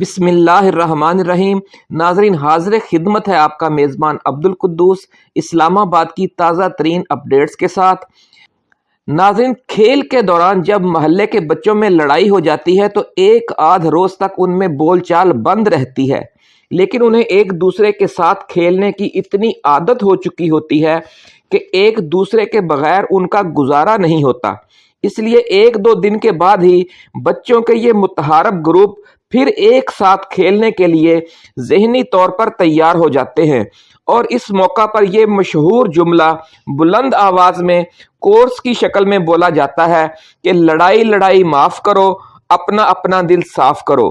بسم اللہ الرحمن الرحیم۔ ناظرین، حاضر خدمت ہے آپ کا میزبان عبد القدوس اسلام آباد کی تازہ ترین اپڈیٹس کے ساتھ۔ ناظرین، کھیل کے دوران جب محلے کے بچوں میں لڑائی ہو جاتی ہے تو ایک آدھ روز تک ان میں بول چال بند رہتی ہے۔ لیکن انہیں ایک دوسرے کے ساتھ کھیلنے کی اتنی عادت ہو چکی ہوتی ہے کہ ایک دوسرے کے بغیر ان کا گزارا نہیں ہوتا۔ اس لیے ایک دو دن کے بعد ہی بچوں کے یہ متحارب گروپ پھر ایک ساتھ کھیلنے کے لیے ذہنی طور پر تیار ہو جاتے ہیں۔ اور اس موقع پر یہ مشہور جملہ بلند آواز میں کورس کی شکل میں بولا جاتا ہے کہ لڑائی لڑائی معاف کرو، اپنا اپنا دل صاف کرو۔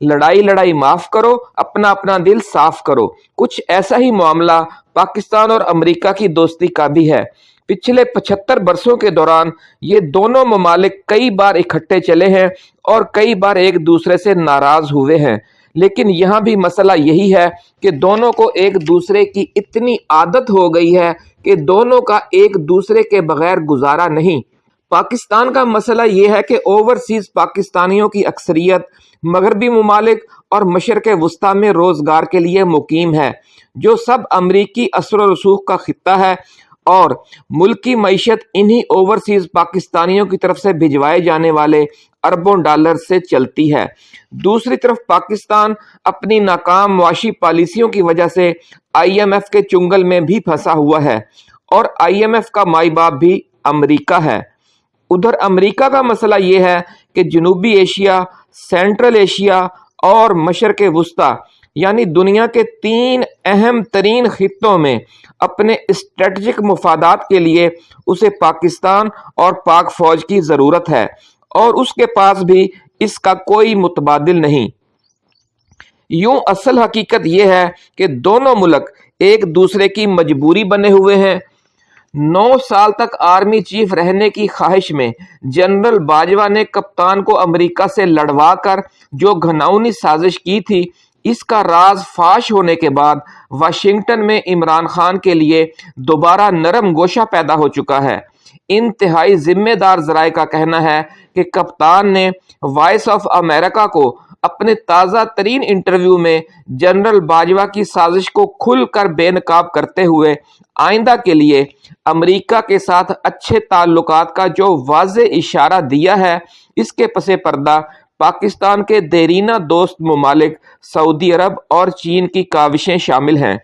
لڑائی لڑائی معاف کرو، اپنا اپنا دل صاف کرو۔ کچھ ایسا ہی معاملہ پاکستان اور امریکہ کی دوستی کا بھی ہے۔ پچھلے پچھتر برسوں کے دوران یہ دونوں ممالک کئی بار اکٹھے چلے ہیں اور کئی بار ایک دوسرے سے ناراض ہوئے ہیں۔ لیکن یہاں بھی مسئلہ یہی ہے کہ دونوں کو ایک دوسرے کی اتنی عادت ہو گئی ہے کہ دونوں کا ایک دوسرے کے بغیر گزارا نہیں۔ پاکستان کا مسئلہ یہ ہے کہ اوورسیز پاکستانیوں کی اکثریت مغربی ممالک اور مشرق وسطی میں روزگار کے لیے مقیم ہے، جو سب امریکی اثر و رسوخ کا خطہ ہے۔ اور ملک کی معیشت انہی اوورسیز پاکستانیوں کی طرف سے بھجوائے جانے والے اربوں ڈالر سے چلتی ہے۔ دوسری طرف پاکستان اپنی ناکام معاشی پالیسیوں کی وجہ سے آئی ایم ایف کے چنگل میں بھی پھنسا ہوا ہے اور آئی ایم ایف کا مائی باپ بھی امریکہ ہے۔ ادھر امریکہ کا مسئلہ یہ ہے کہ جنوبی ایشیا، سینٹرل ایشیا اور مشرق وسطی یعنی دنیا کے تین اہم ترین خطوں میں اپنے اسٹریٹجک مفادات کے لیے اسے پاکستان اور پاک فوج کی ضرورت ہے اور اس کے پاس بھی اس کا کوئی متبادل نہیں۔ یوں اصل حقیقت یہ ہے کہ دونوں ملک ایک دوسرے کی مجبوری بنے ہوئے ہیں۔ نو سال تک آرمی چیف رہنے کی خواہش میں جنرل باجوہ نے کپتان کو امریکہ سے لڑوا کر جو گھناؤنی سازش کی تھی اس کا راز فاش ہونے کے بعد واشنگٹن میں عمران خان کے لیے دوبارہ نرم گوشہ پیدا ہو چکا ہے۔ انتہائی ذمہ دار ذرائع کا کہنا ہے کہ کپتان نے وائس آف امریکہ کو اپنے تازہ ترین انٹرویو میں جنرل باجوہ کی سازش کو کھل کر بے نقاب کرتے ہوئے آئندہ کے لیے امریکہ کے ساتھ اچھے تعلقات کا جو واضح اشارہ دیا ہے، اس کے پس پردہ پاکستان کے دیرینہ دوست ممالک سعودی عرب اور چین کی کاوشیں شامل ہیں۔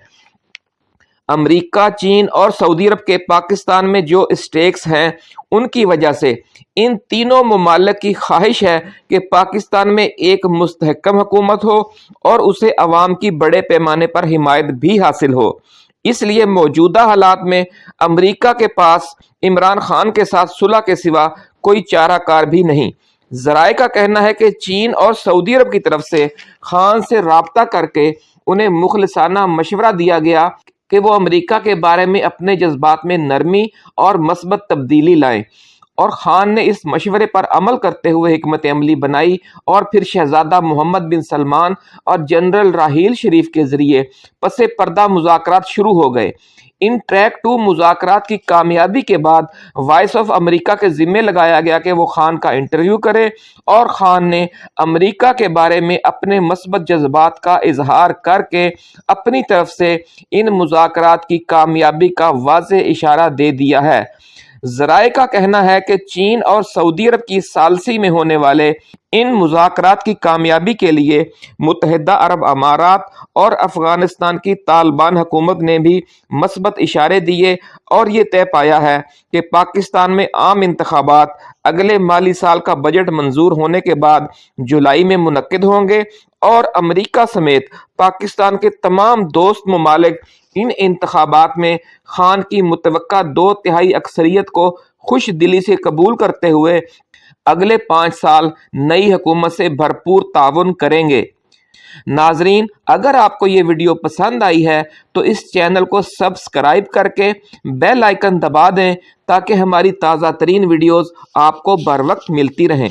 امریکہ، چین اور سعودی عرب کے پاکستان میں جو اسٹیکس ہیں، ان کی وجہ سے ان تینوں ممالک کی خواہش ہے کہ پاکستان میں ایک مستحکم حکومت ہو اور اسے عوام کی بڑے پیمانے پر حمایت بھی حاصل ہو۔ اس لیے موجودہ حالات میں امریکہ کے پاس عمران خان کے ساتھ صلح کے سوا کوئی چارہ کار بھی نہیں۔ ذرائع کا کہنا ہے کہ چین اور سعودی عرب کی طرف سے خان سے رابطہ کر کے انہیں مخلصانہ مشورہ دیا گیا کہ وہ امریکہ کے بارے میں اپنے جذبات میں نرمی اور مثبت تبدیلی لائیں۔ اور خان نے اس مشورے پر عمل کرتے ہوئے حکمت عملی بنائی اور پھر شہزادہ محمد بن سلمان اور جنرل راہیل شریف کے ذریعے پس پردہ مذاکرات شروع ہو گئے۔ ان ٹریک ٹو مذاکرات کی کامیابی کے بعد وائس آف امریکہ کے ذمے لگایا گیا کہ وہ خان کا انٹرویو کرے اور خان نے امریکہ کے بارے میں اپنے مثبت جذبات کا اظہار کر کے اپنی طرف سے ان مذاکرات کی کامیابی کا واضح اشارہ دے دیا ہے۔ ذرائع کا کہنا ہے کہ چین اور سعودی عرب کی سالسی میں ہونے والے ان مذاکرات کی کامیابی کے لیے متحدہ عرب امارات اور افغانستان کی طالبان حکومت نے بھی مثبت اشارے دیے اور یہ طے پایا ہے کہ پاکستان میں عام انتخابات اگلے مالی سال کا بجٹ منظور ہونے کے بعد جولائی میں منعقد ہوں گے اور امریکہ سمیت پاکستان کے تمام دوست ممالک ان انتخابات میں خان کی متوقع دو تہائی اکثریت کو خوش دلی سے قبول کرتے ہوئے اگلے پانچ سال نئی حکومت سے بھرپور تعاون کریں گے۔ ناظرین، اگر آپ کو یہ ویڈیو پسند آئی ہے، تو اس چینل کو سبسکرائب کر کے بیل آئیکن دبا دیں تاکہ ہماری تازہ ترین ویڈیوز آپ کو بر وقت ملتی رہیں۔